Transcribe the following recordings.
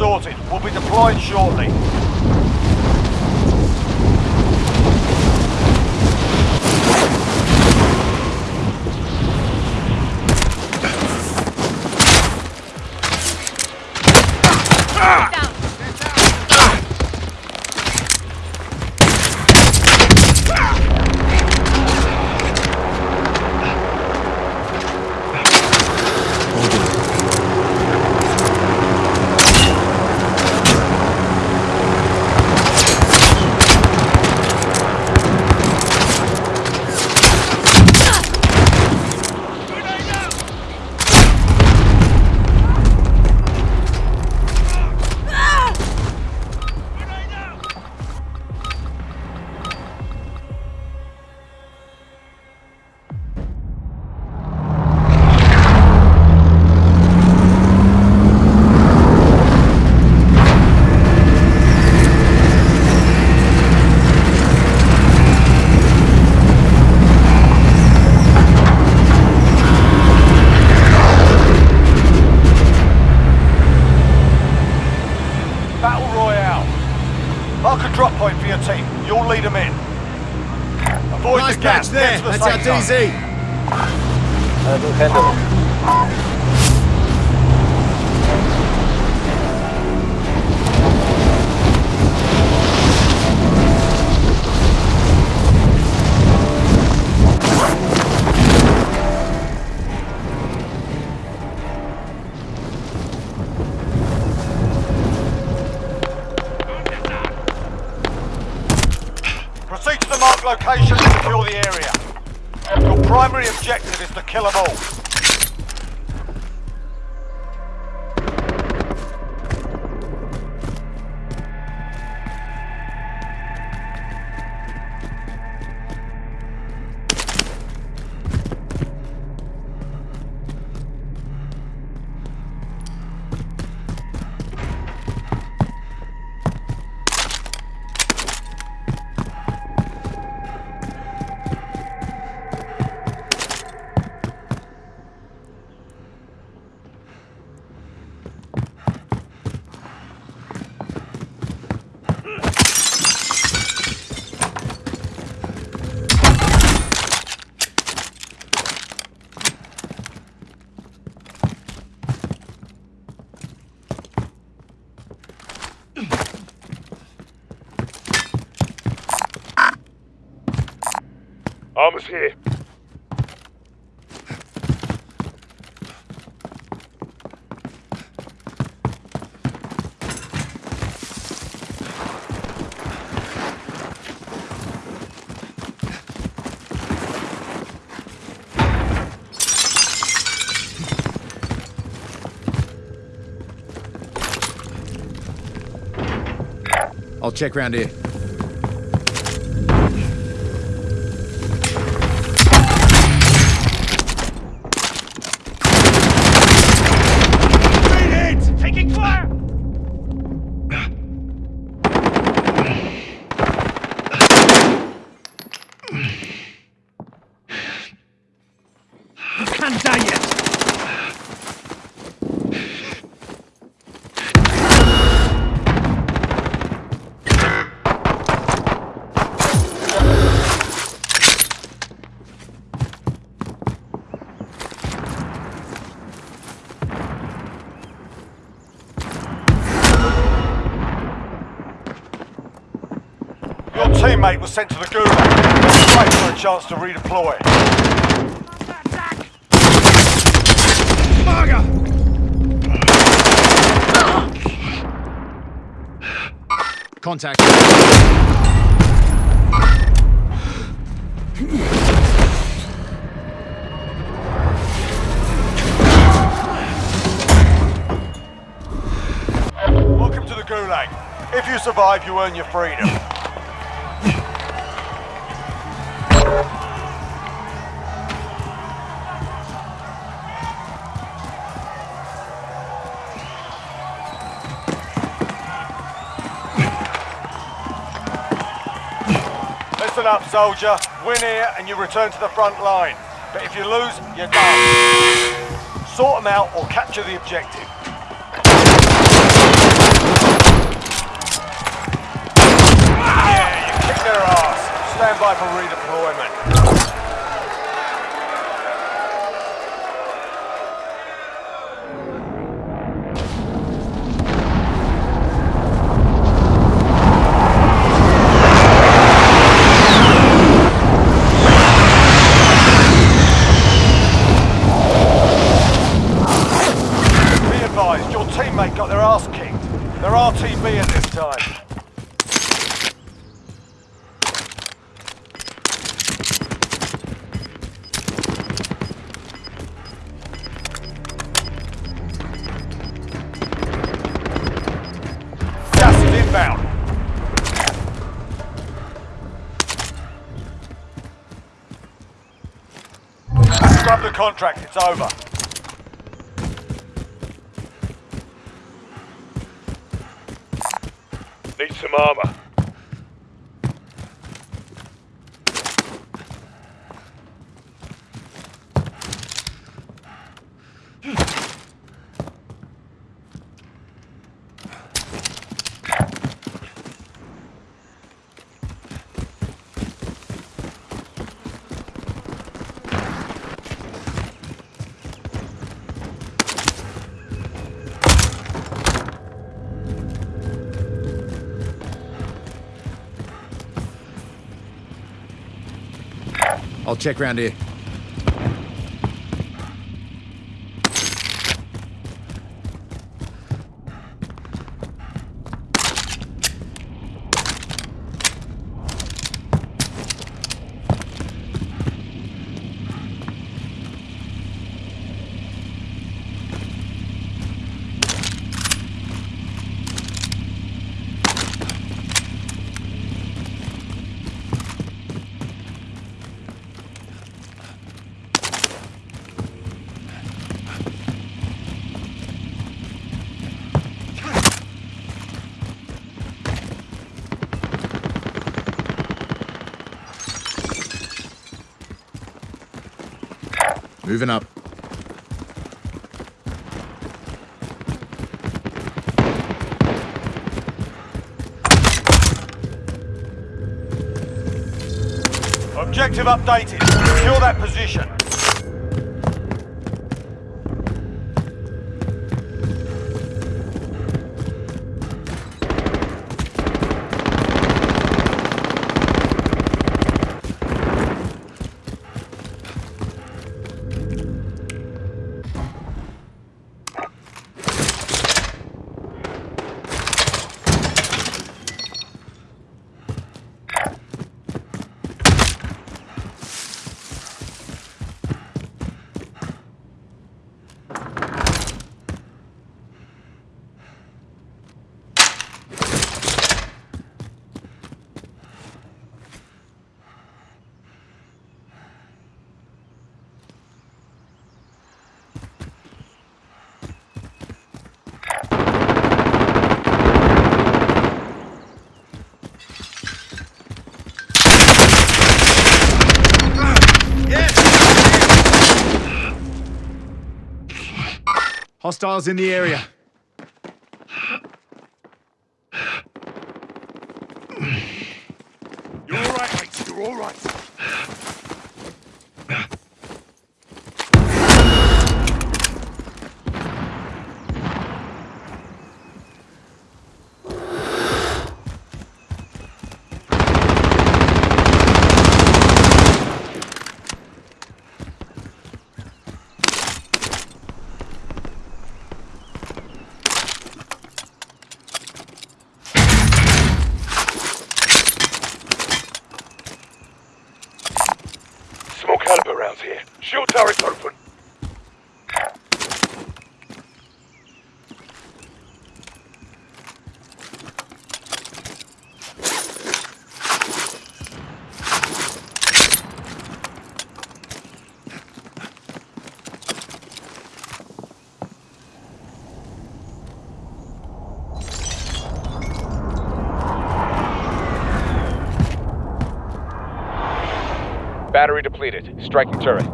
Sorted. We'll be deployed shortly. To. DZ. I will handle. Proceed to the marked location and secure the area. Primary objective is to kill them all. Armor's here. I'll check round here. Teammate was sent to the gulag. Wait for a chance to redeploy. Marga! Contact. Welcome to the gulag. If you survive, you earn your freedom. soldier, win here and you return to the front line. But if you lose, you're done. Sort them out or capture the objective. Yeah, you kick their ass. Stand by for contract, it's over. Need some armor. Check round here. Moving up. Objective updated. Secure that position. Hostiles in the area. You're all right, mate. You're all right. depleted. Striking turret.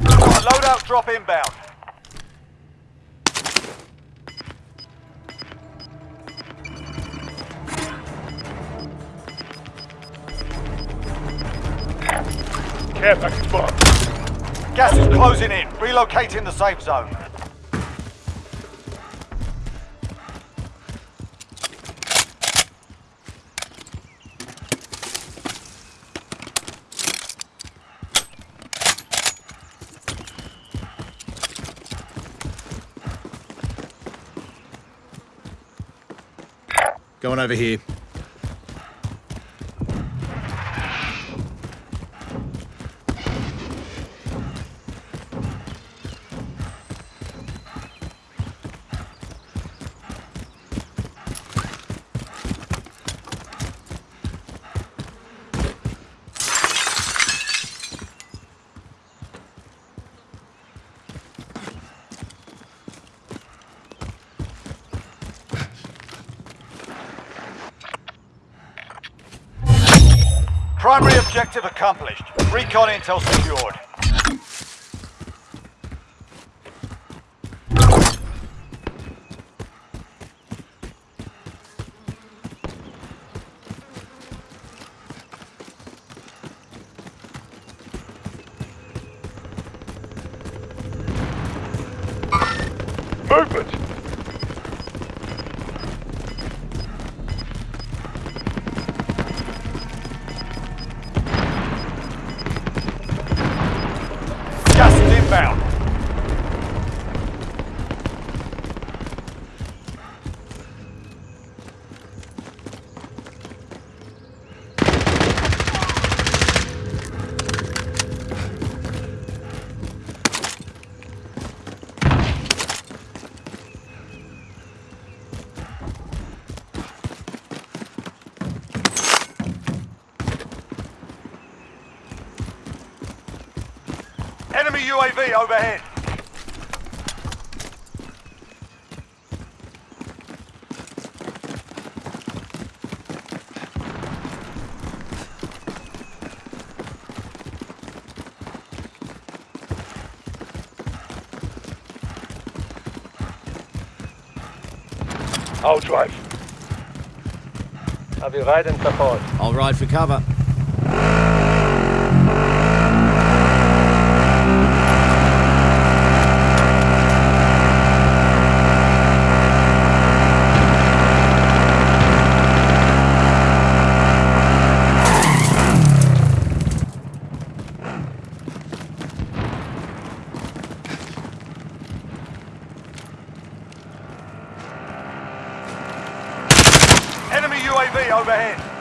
Loadout drop inbound. Care package bomb. Gas is closing in. Relocating the safe zone. Over here. Primary objective accomplished. Recon intel secured. Movement! UAV overhead. I'll drive. I will ride and support. I'll ride for cover. Enemy UAV overhead.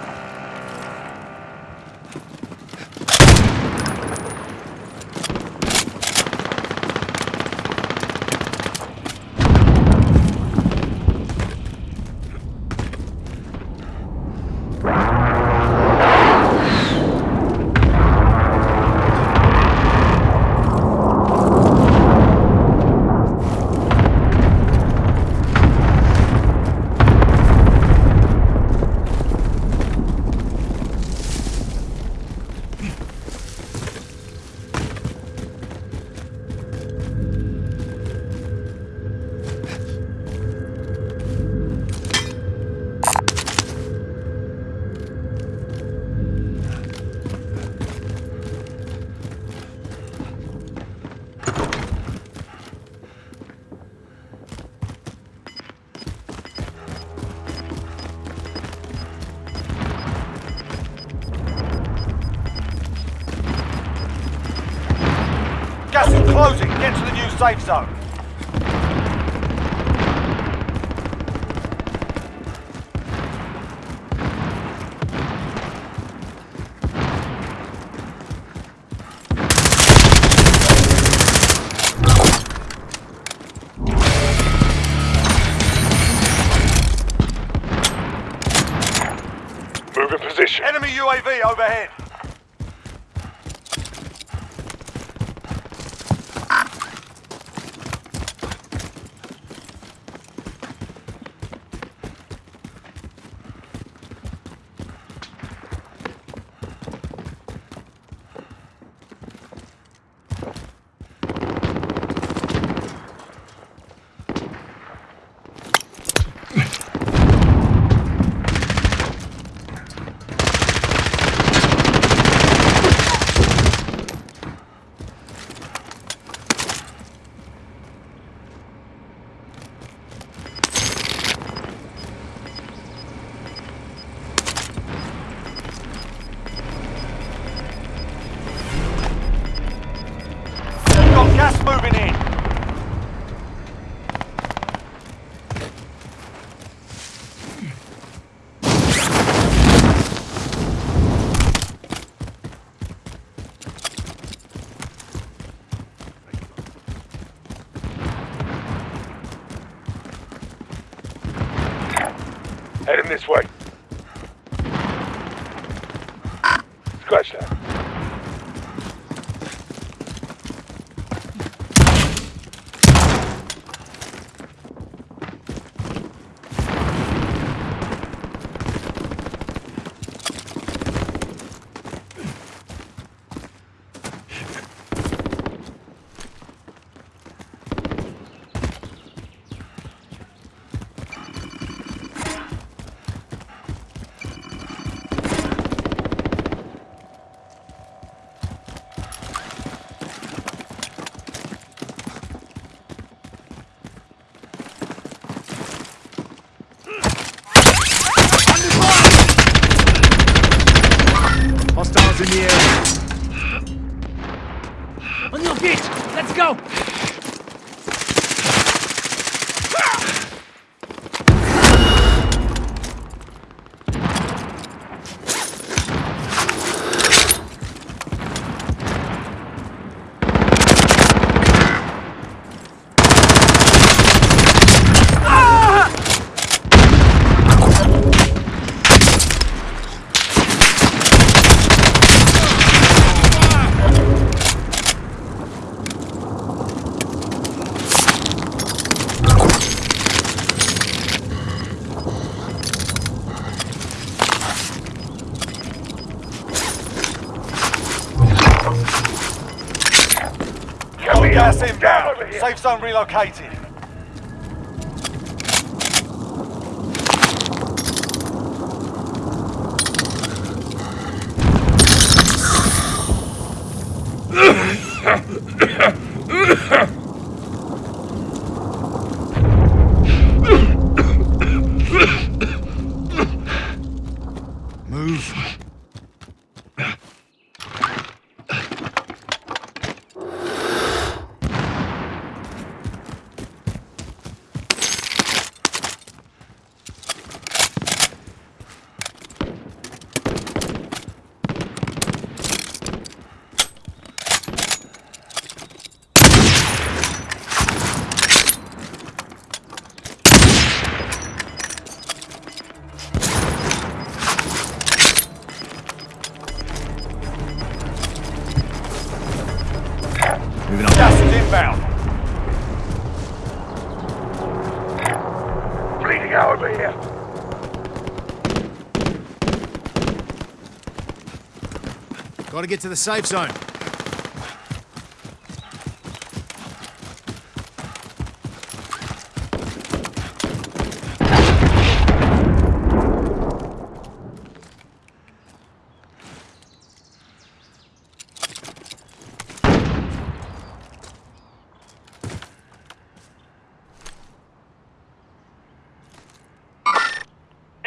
Safe zone. Move in position. Enemy UAV overhead. Head him this way. Let's go! Got gas Down inbound. over here. Safe zone relocated. Move. Over here. Gotta get to the safe zone.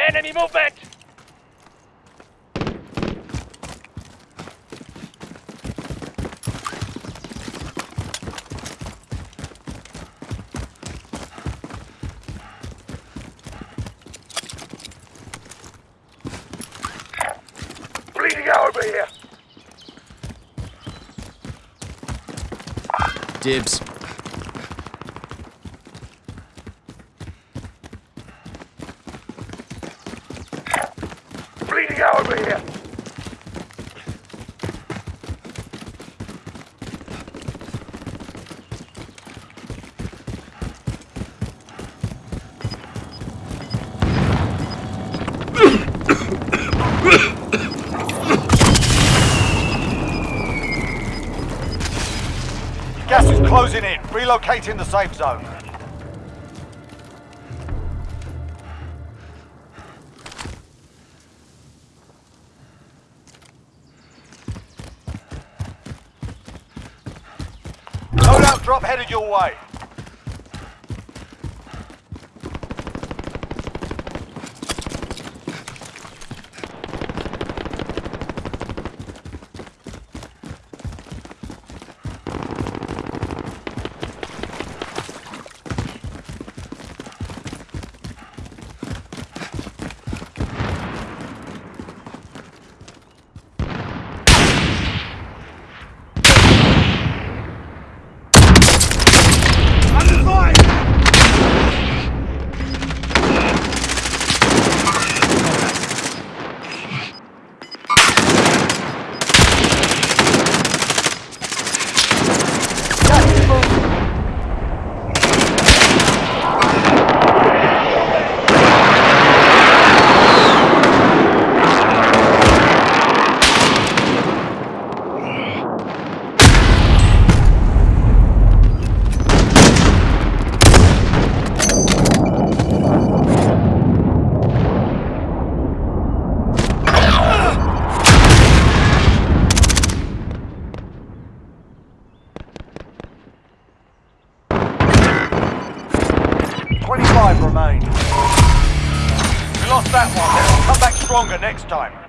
Enemy movement! Bleeding out over here. Dibs. Bleeding out over here. Gas is closing in. Relocating the safe zone. Loadout drop headed your way. Stronger next time.